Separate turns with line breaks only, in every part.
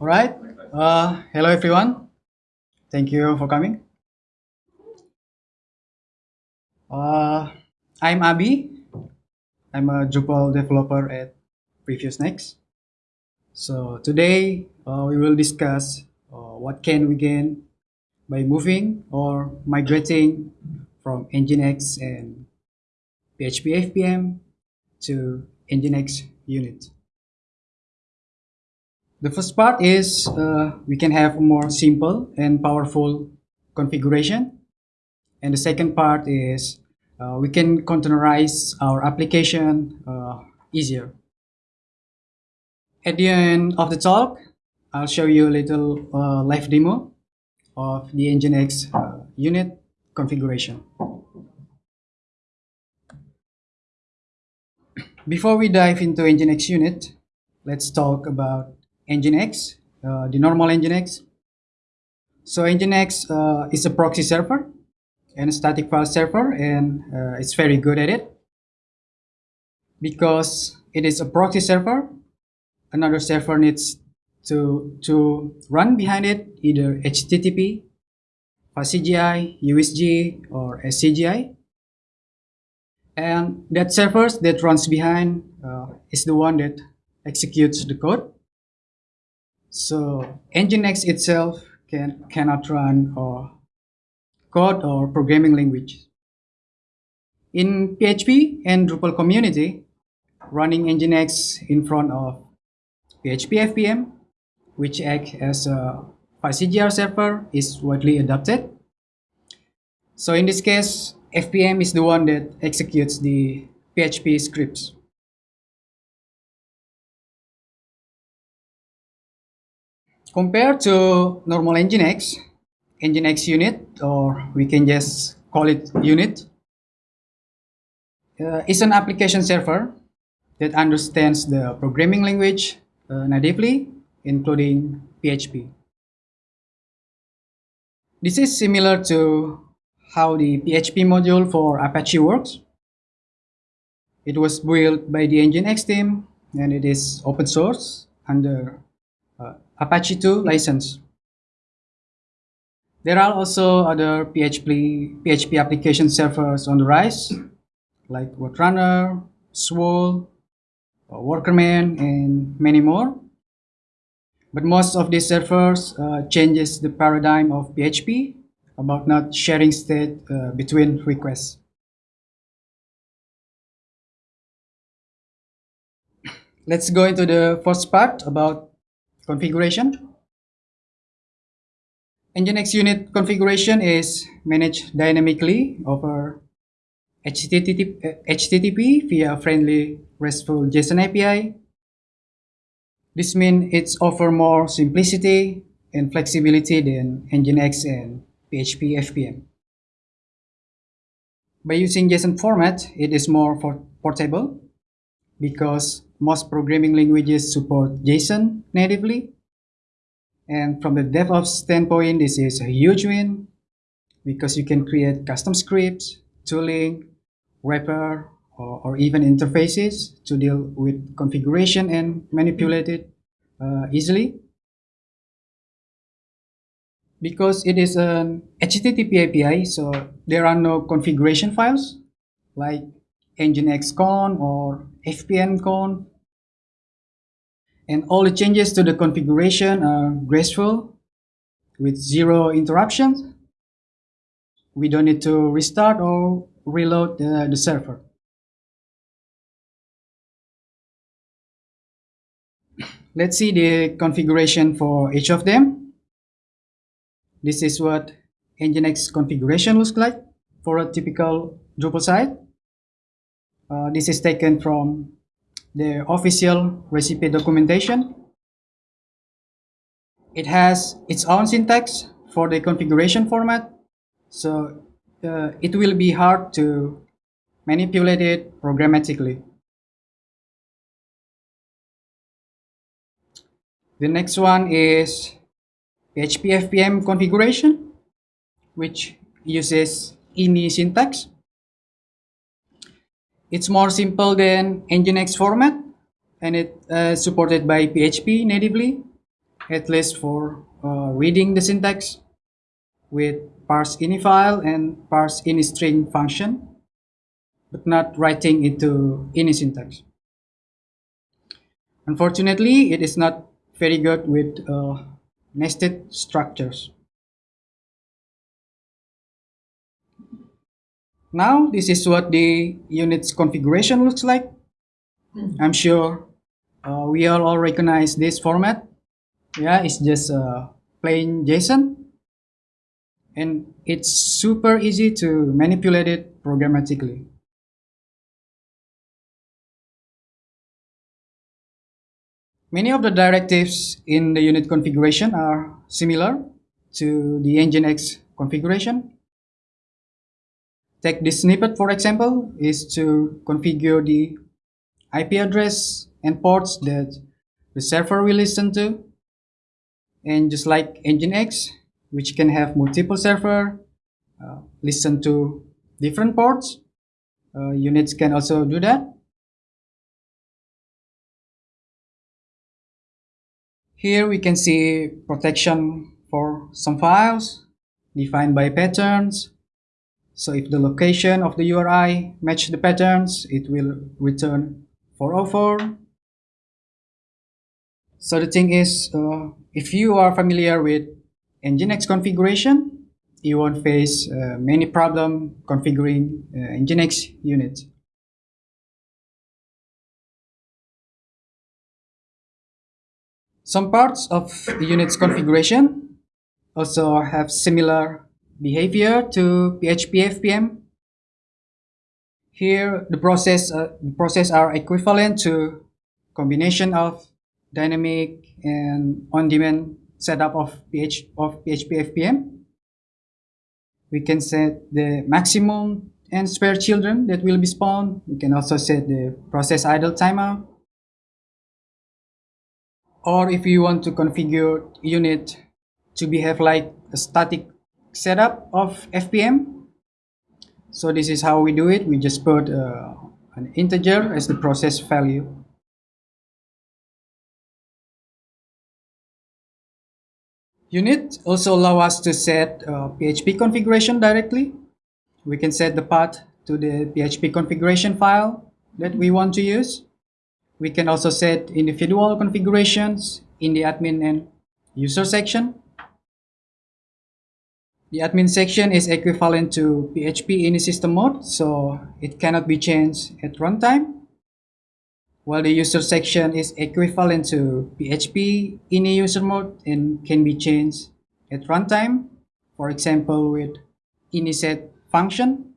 All right. Uh, hello, everyone. Thank you for coming. Uh, I'm Abi. I'm a Drupal developer at PreviousNext. So today uh, we will discuss uh, what can we gain by moving or migrating from Nginx and PHP FPM to Nginx unit. The first part is uh, we can have a more simple and powerful configuration. And the second part is uh, we can containerize our application uh, easier. At the end of the talk, I'll show you a little uh, live demo of the Nginx uh, unit configuration. Before we dive into Nginx unit, let's talk about Nginx, uh, the normal Nginx. So Nginx uh, is a proxy server and a static file server and uh, it's very good at it. Because it is a proxy server, another server needs to, to run behind it either HTTP, FastCGI, uWSGI, or SCGI. And that server that runs behind uh, is the one that executes the code. So Nginx itself can, cannot run or code or programming language. In PHP and Drupal community, running Nginx in front of PHP FPM, which acts as a FastCGI server, is widely adopted. So in this case, FPM is the one that executes the PHP scripts. Compared to normal Nginx, Nginx unit, or we can just call it unit, uh, is an application server that understands the programming language uh, natively, including PHP. This is similar to how the PHP module for Apache works. It was built by the Nginx team and it is open source under uh, Apache 2 license. There are also other PHP, PHP application servers on the rise, like RoadRunner, Swoole, uh, Workerman, and many more. But most of these servers uh, changes the paradigm of PHP about not sharing state uh, between requests. Let's go into the first part about configuration. Nginx unit configuration is managed dynamically over HTTP, HTTP via friendly RESTful JSON API. This means it's offer more simplicity and flexibility than Nginx and PHP FPM. By using JSON format, it is more portable because most programming languages support JSON natively. And from the DevOps standpoint, this is a huge win because you can create custom scripts, tooling, wrapper, or, or even interfaces to deal with configuration and manipulate it uh, easily. Because it is an HTTP API, so there are no configuration files like nginx con or fpm con and all the changes to the configuration are graceful with zero interruptions. We don't need to restart or reload the, the server. Let's see the configuration for each of them. This is what Nginx configuration looks like for a typical Drupal site. Uh, this is taken from the official recipe documentation. It has its own syntax for the configuration format, so uh, it will be hard to manipulate it programmatically. The next one is PHP FPM configuration, which uses ini syntax. It's more simple than Nginx format and it uh, supported by PHP natively, at least for uh, reading the syntax with parse ini file and parse ini string function, but not writing into ini syntax. Unfortunately, it is not very good with uh, nested structures. Now, this is what the unit's configuration looks like. I'm sure uh, we all, all recognize this format. Yeah, it's just a plain JSON. And it's super easy to manipulate it programmatically. Many of the directives in the unit configuration are similar to the Nginx configuration. Take this snippet for example is to configure the IP address and ports that the server will listen to. And just like Nginx, which can have multiple server, uh, listen to different ports, uh, units can also do that. Here we can see protection for some files defined by patterns. So if the location of the URI match the patterns, it will return 404. So the thing is, uh, if you are familiar with Nginx configuration, you won't face uh, many problem configuring uh, Nginx units. Some parts of the unit's configuration also have similar behavior to PHP FPM. Here, the process, uh, the process are equivalent to combination of dynamic and on-demand setup of, PH, of PHP FPM. We can set the maximum and spare children that will be spawned. We can also set the process idle timeout or if you want to configure unit to behave like a static setup of FPM. So this is how we do it. We just put uh, an integer as the process value. Unit also allow us to set uh, PHP configuration directly. We can set the path to the PHP configuration file that we want to use. We can also set individual configurations in the admin and user section. The admin section is equivalent to PHP ini system mode, so it cannot be changed at runtime. While the user section is equivalent to PHP ini user mode and can be changed at runtime, for example with iniset function.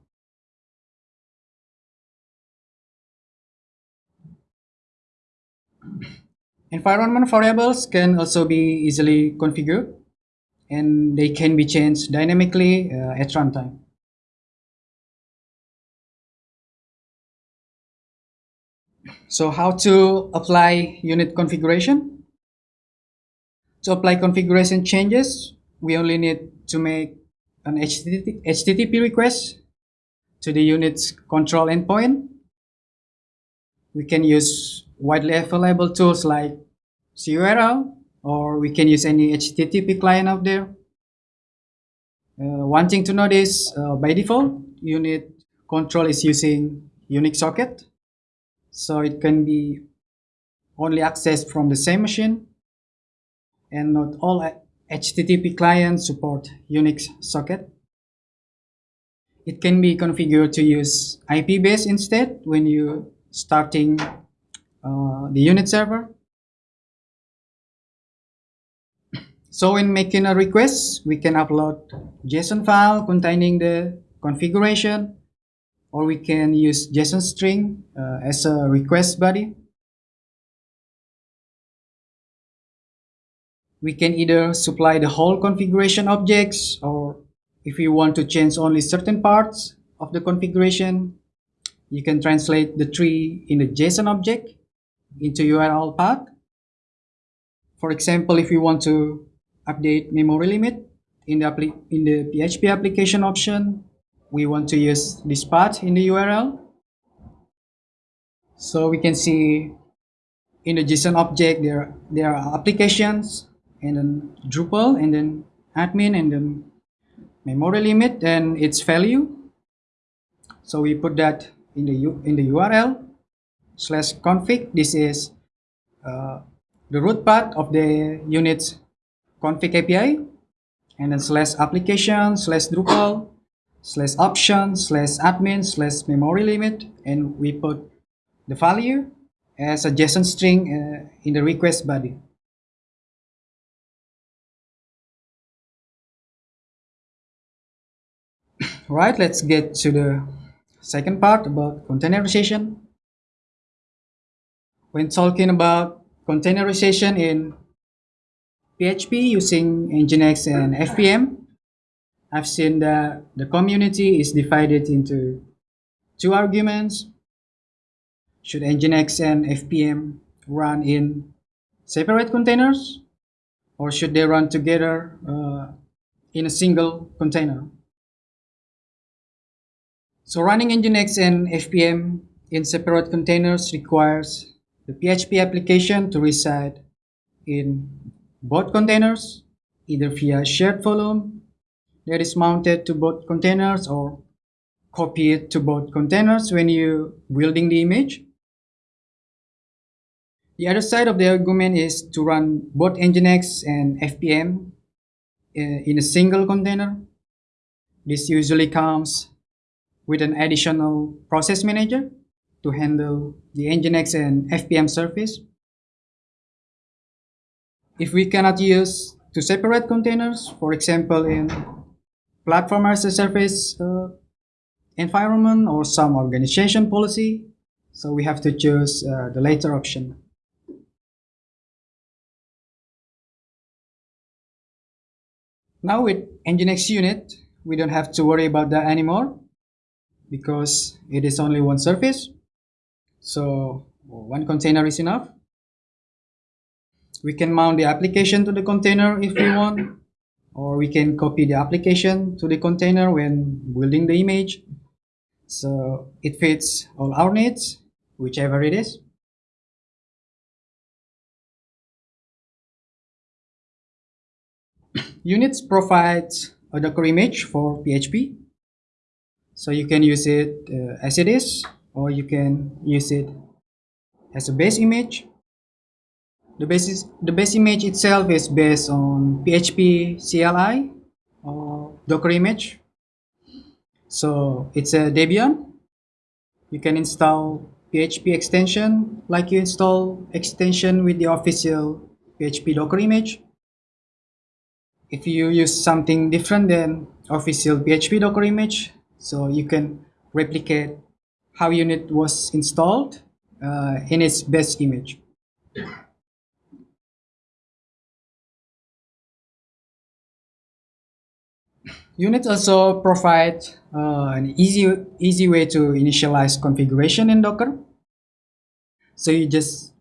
Environment variables can also be easily configured and they can be changed dynamically uh, at runtime. So how to apply unit configuration? To apply configuration changes, we only need to make an HTTP request to the unit's control endpoint. We can use widely available tools like CURL, or we can use any HTTP client out there. Uh, one thing to note is, uh, by default, unit control is using Unix socket. So it can be only accessed from the same machine. And not all HTTP clients support Unix socket. It can be configured to use IP base instead when you're starting uh, the unit server. So in making a request, we can upload JSON file containing the configuration, or we can use JSON string uh, as a request body. We can either supply the whole configuration objects, or if you want to change only certain parts of the configuration, you can translate the tree in the JSON object into URL path. For example, if you want to update memory limit in the, in the PHP application option, we want to use this path in the URL. So we can see in the JSON object, there, there are applications, and then Drupal, and then admin, and then memory limit, and its value. So we put that in the, U, in the URL slash config. This is uh, the root part of the unit's config API, and then slash application slash Drupal slash option slash admin slash memory limit, and we put the value as a JSON string uh, in the request body. right, let's get to the second part about containerization. When talking about containerization in PHP using Nginx and FPM, I've seen that the community is divided into two arguments should Nginx and FPM run in separate containers or should they run together uh, in a single container? So running Nginx and FPM in separate containers requires the PHP application to reside in both containers, either via shared volume that is mounted to both containers or copy it to both containers when you're building the image the other side of the argument is to run both Nginx and FPM uh, in a single container. This usually comes with an additional process manager to handle the Nginx and FPM service. If we cannot use two separate containers, for example, in platform as a service uh, environment or some organization policy, so we have to choose uh, the later option. Now with Nginx unit, we don't have to worry about that anymore because it is only one service. So one container is enough. We can mount the application to the container if we want, or we can copy the application to the container when building the image. So it fits all our needs, whichever it is. Units provides a Docker image for PHP. So you can use it uh, as it is, or you can use it as a base image. The base, the base image itself is based on PHP CLI or Docker image. So it's a Debian. You can install PHP extension like you install extension with the official PHP Docker image if you use something different than official PHP Docker image, so you can replicate how unit was installed uh, in its best image. Unit also provide uh, an easy, easy way to initialize configuration in Docker. So you just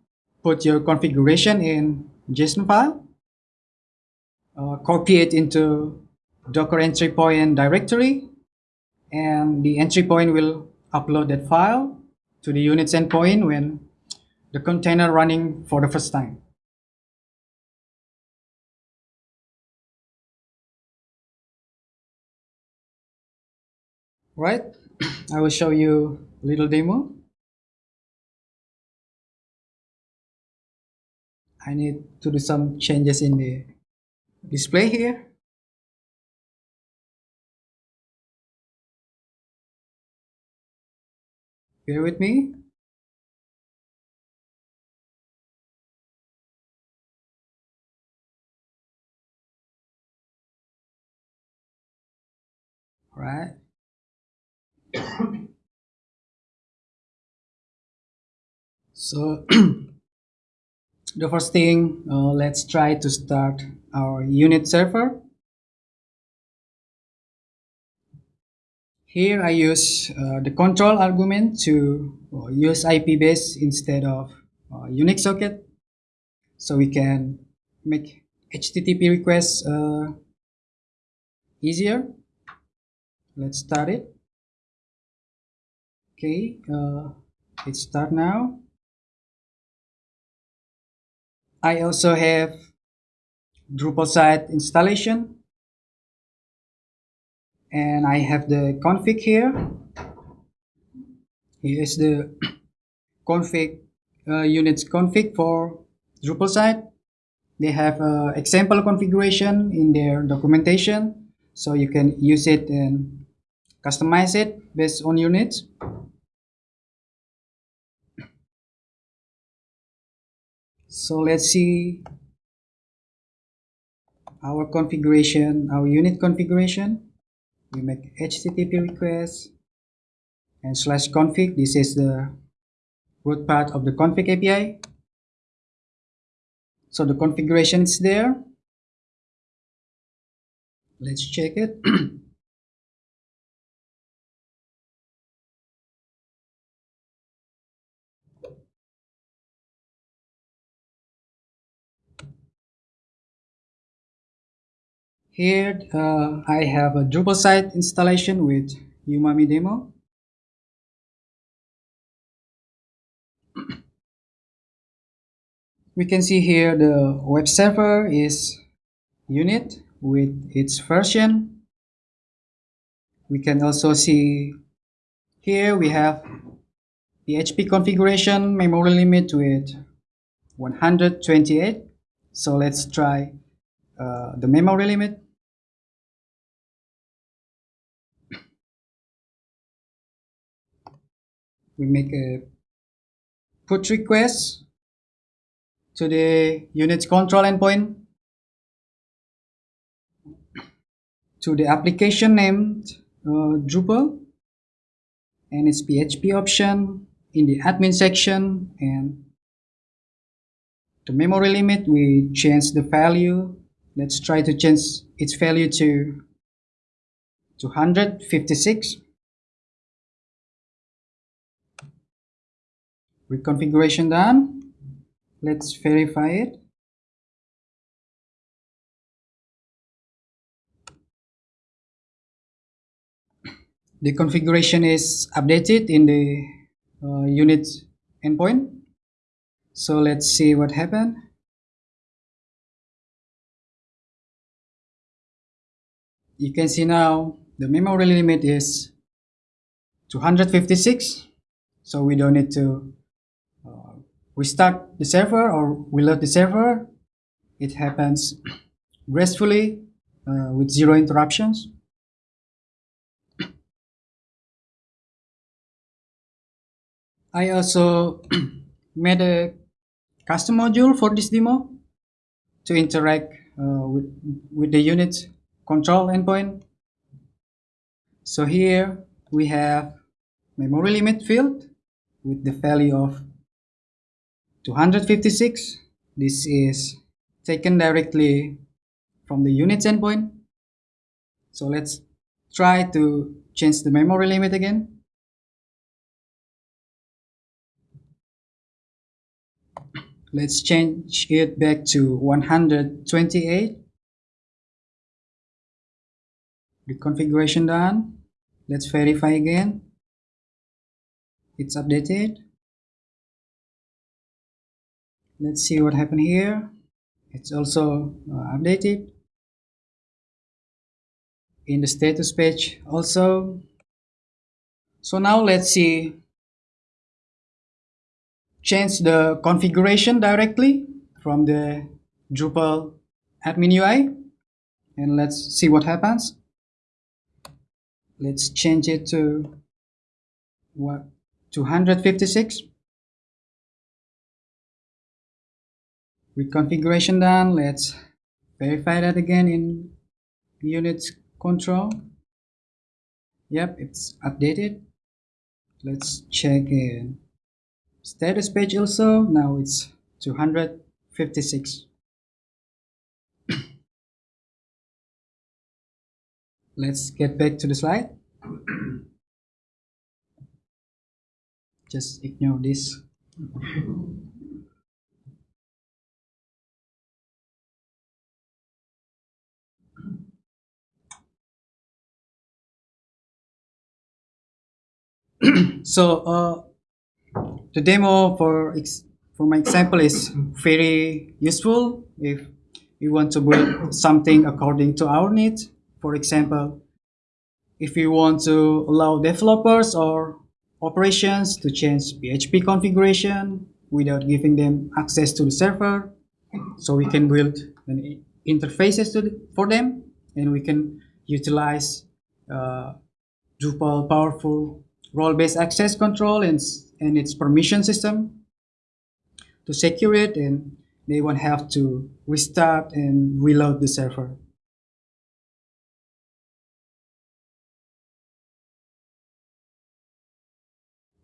put your configuration in JSON file uh, copy it into docker entry point directory and the entry point will upload that file to the unit endpoint when the container running for the first time. Right, I will show you a little demo. I need to do some changes in the display here. Bear with me. All right. so the first thing, uh, let's try to start our unit server. Here I use uh, the control argument to uh, use IP base instead of uh, Unix socket. So we can make HTTP requests uh, easier. Let's start it. Okay, uh, let's start now. I also have Drupal site installation and I have the config here. Here is the config uh, units config for Drupal site. They have uh, example configuration in their documentation so you can use it and customize it based on units. So let's see our configuration, our unit configuration. We make HTTP request and slash config. This is the root part of the config API. So the configuration is there. Let's check it. Here uh, I have a Drupal site installation with Umami demo. we can see here the web server is unit with its version. We can also see here we have PHP configuration memory limit with 128. So let's try uh, the memory limit. We make a put request to the unit control endpoint to the application named uh, Drupal and its PHP option in the admin section and the memory limit we change the value. Let's try to change its value to 256 reconfiguration done. Let's verify it. The configuration is updated in the uh, unit endpoint. So let's see what happened. You can see now the memory limit is 256 so we don't need to restart the server or we load the server, it happens gracefully uh, with zero interruptions. I also made a custom module for this demo to interact uh, with, with the unit control endpoint. So here we have memory limit field with the value of 256 this is taken directly from the units endpoint. So let's try to change the memory limit again. Let's change it back to 128 the configuration done. Let's verify again. It's updated let's see what happened here. It's also uh, updated. In the status page also. So now let's see. Change the configuration directly from the Drupal admin UI and let's see what happens. Let's change it to what 256 with configuration done let's verify that again in unit control. Yep it's updated. Let's check in. Status page also now it's 256 let's get back to the slide. Just ignore this so uh, the demo for for my example is very useful if we want to build something according to our needs. For example, if we want to allow developers or operations to change PHP configuration without giving them access to the server, so we can build an interfaces the, for them and we can utilize uh, Drupal powerful role-based access control and, and its permission system to secure it and they won't have to restart and reload the server.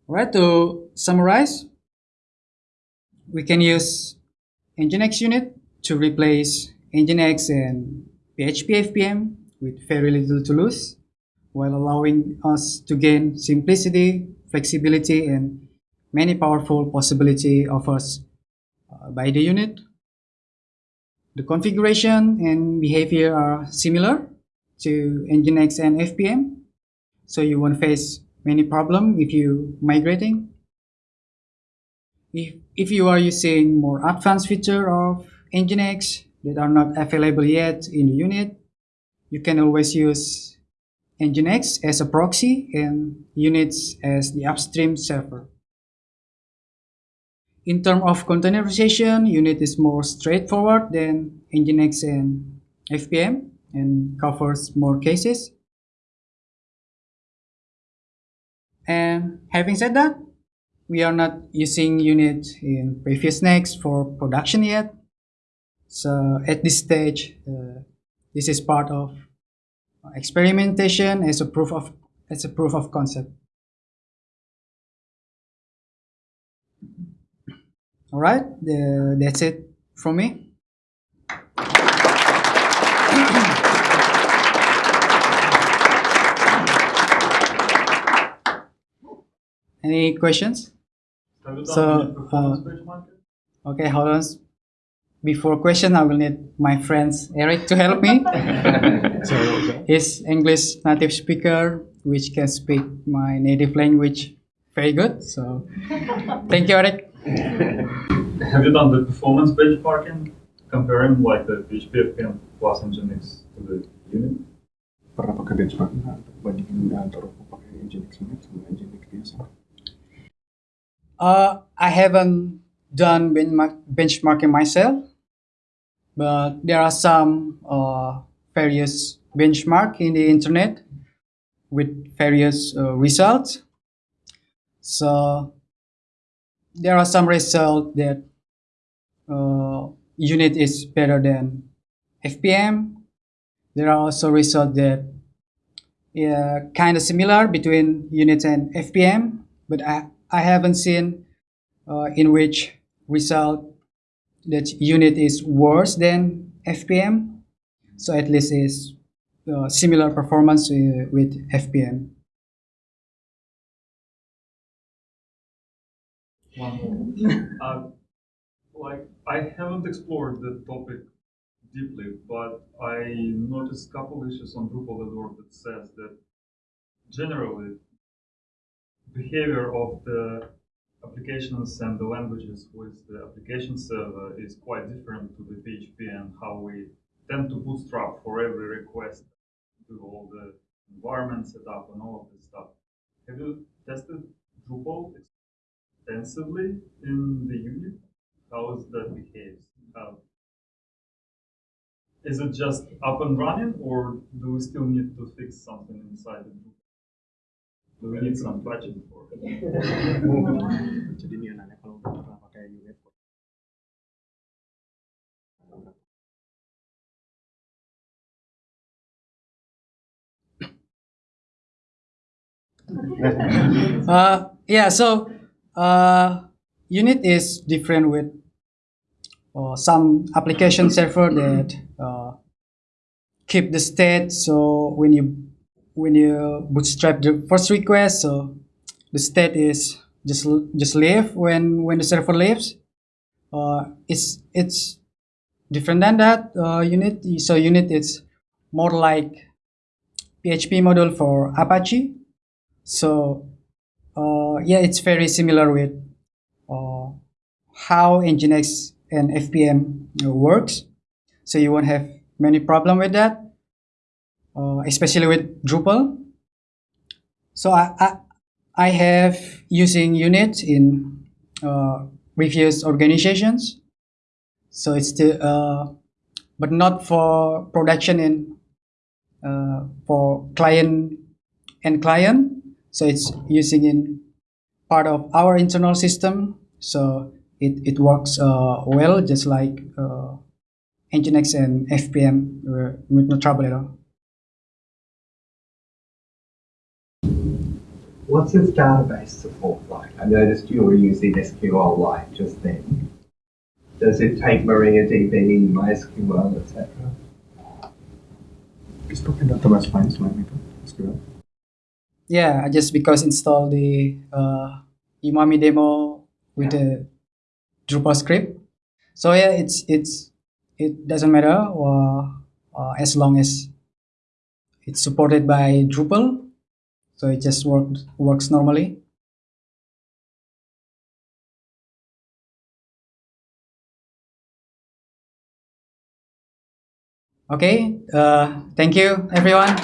Alright, to summarize, we can use Nginx unit to replace Nginx and PHP FPM with very little to lose while allowing us to gain simplicity, flexibility, and many powerful possibility offers uh, by the unit. The configuration and behavior are similar to Nginx and FPM, so you won't face many problem if you migrating. If, if you are using more advanced feature of Nginx that are not available yet in the unit, you can always use Nginx as a proxy and units as the upstream server. In terms of containerization, unit is more straightforward than Nginx and FPM and covers more cases. And having said that, we are not using unit in previous next for production yet. So at this stage, uh, this is part of experimentation is a proof of it's a proof of concept. All right, the, that's it from me. Any questions? So, uh, okay, hold on. Before question, I will need my friends Eric to help me. He's English native speaker, which can speak my native language very good. So, thank you, Eric.
Have you done the performance benchmarking, comparing like the PHP FPM plus Nginx to the unit?
Pernah pakai benchmarking untuk bandingin antara pakai Nginx unit sama Nginx biasa?
Uh, I haven't done benchmarking myself, but there are some uh, various benchmark in the internet with various uh, results. So there are some results that uh, unit is better than FPM. There are also results that yeah, kind of similar between unit and FPM, but I, I haven't seen uh, in which result that unit is worse than FPM. So at least is uh, similar performance uh, with FPM.
One more. uh, like I haven't explored the topic deeply, but I noticed a couple issues on Drupal.org that says that generally behavior of the applications and the languages with the application server is quite different to the PHP and how we tend to bootstrap for every request, do all the environment setup and all of this stuff. Have you tested Drupal extensively in the unit? How is that behaves? How, is it just up and running or do we still need to fix something inside the Drupal? We need some patching for it?
Uh, yeah, so uh, unit is different with uh, some application server that uh, keep the state. So when you when you bootstrap the first request, so the state is just just leave when when the server leaves. Uh, it's it's different than that uh, unit. So unit is more like PHP module for Apache. So uh, yeah, it's very similar with uh, how Nginx and FPM works. So you won't have many problem with that, uh, especially with Drupal. So I, I, I have using unit in uh, previous organizations. So it's still, uh, but not for production in uh, for client and client. So it's using in part of our internal system. So it, it works uh, well, just like uh, Nginx and FPM uh, with no trouble at all.
What's its database support like? I noticed you were using SQLite just then. Does it take MariaDB, MySQL, etc.?
It's Is pakai database file selain itu? SQL?
Yeah, I just because install the uh, Umami demo with the Drupal script. So yeah, it's it's it doesn't matter uh, uh, as long as it's supported by Drupal. So it just works works normally. Okay, uh, thank you everyone.